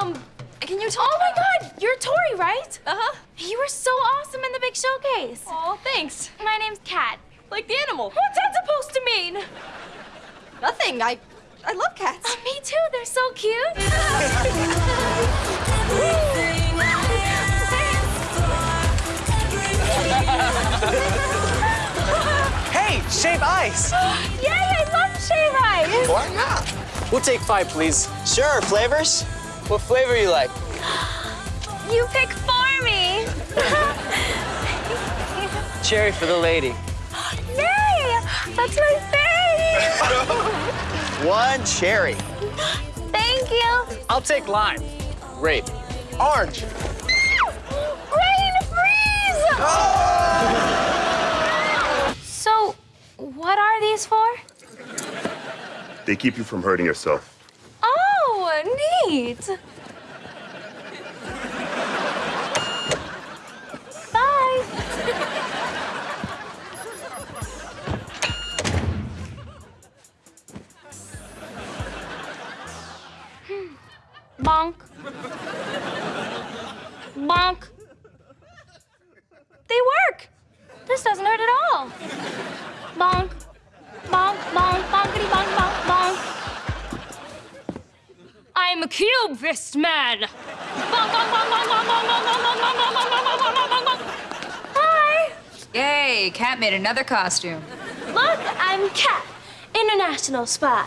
Um, can you tell Oh my God, you're Tori, right? Uh-huh. You were so awesome in the big showcase. Oh, thanks. My name's Cat. Like the animal. What's that supposed to mean? Nothing. I, I love cats. Oh, me too. They're so cute. Hey, shave ice! Yay! I love shave ice. Why not? We'll take five, please. Sure, flavors? What flavor you like? You pick for me. Cherry for the lady. Yay! That's my fave. One cherry. Thank you. I'll take lime. Grape. Orange. Rain freeze. So, what are these for? They keep you from hurting yourself. Oh. Bye. Hmm. Bonk. Bonk. They work. This doesn't hurt at all. Bonk, bonk, bonk, bonk, bonk. Hi. Yay, Cat made another costume. Look, I'm Cat, international spy.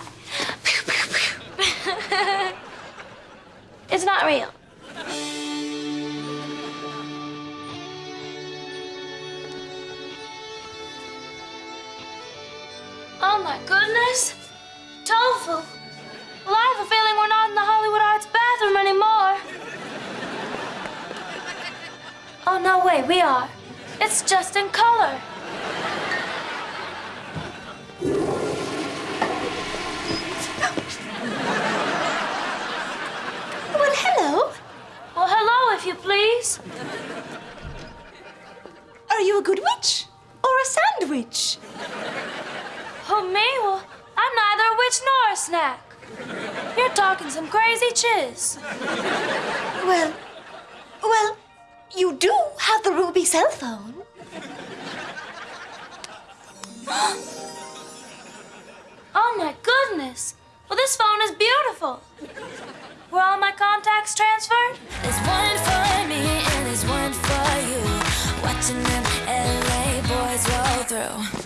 It's not real. Oh my goodness. Tofu. Well, I have a feeling we're not in the Hollywood Arts bathroom anymore. Oh, no, way, we are. It's just in color. Well, hello. Well, hello, if you please. Are you a good witch or a sandwich? Oh, me? Well, I'm neither a witch nor a snack. You're talking some crazy chiz. Well, well, you do have the ruby cell phone. Oh, my goodness. Well, this phone is beautiful. Were all my contacts transferred? There's one for me and there's one for you. Watching them LA boys roll through.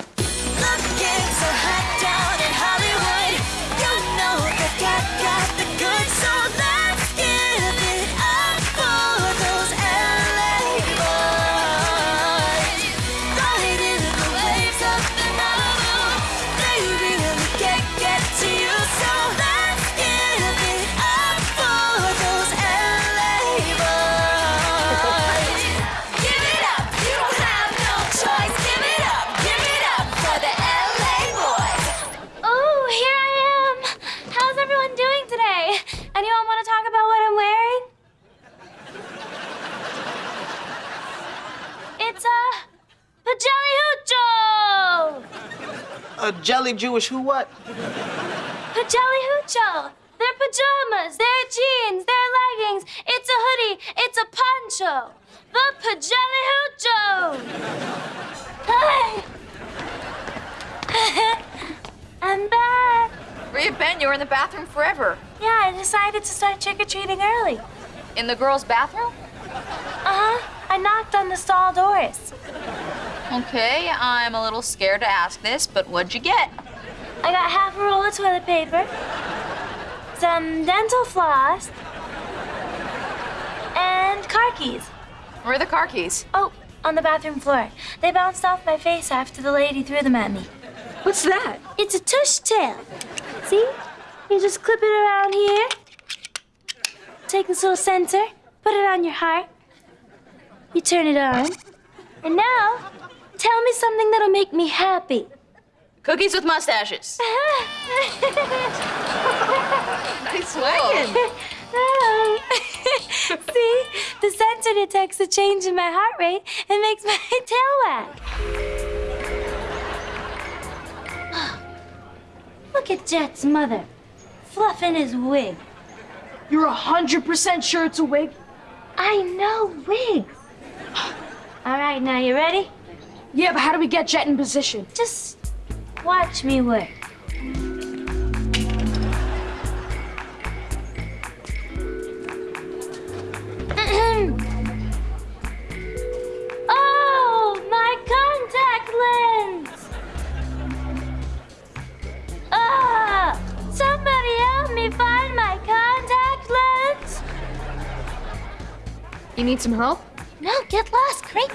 A jelly Jewish who what? Pajelli hoocho. They're pajamas. They're jeans. They're leggings. It's a hoodie. It's a poncho. The pajelli hoocho. Hi. I'm back. Where you been? You were in the bathroom forever. Yeah, I decided to start trick or treating early. In the girls' bathroom? Uh huh. I knocked on the stall doors. Okay, I'm a little scared to ask this, but what'd you get? I got half a roll of toilet paper, some dental floss, and car keys. Where are the car keys? Oh, on the bathroom floor. They bounced off my face after the lady threw them at me. What's that? It's a tush tail. See? You just clip it around here. Take this little sensor, put it on your heart. You turn it on. And now, tell me something that'll make me happy. Cookies with mustaches. nice wagon. Oh. See? The sensor detects a change in my heart rate and makes my tail wag. Look at Jet's mother, fluffing his wig. You're 100% sure it's a wig? I know wigs. All right, now you ready? Yeah, but how do we get Jet in position? Just watch me work. oh, my contact lens! Ah, somebody help me find my contact lens! You need some help? No, get lost, Craig.